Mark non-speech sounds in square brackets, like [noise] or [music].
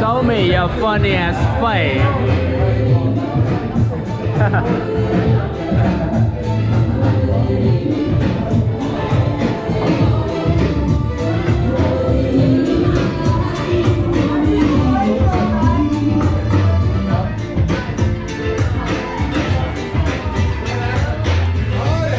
Show me, you're funny as face. [laughs]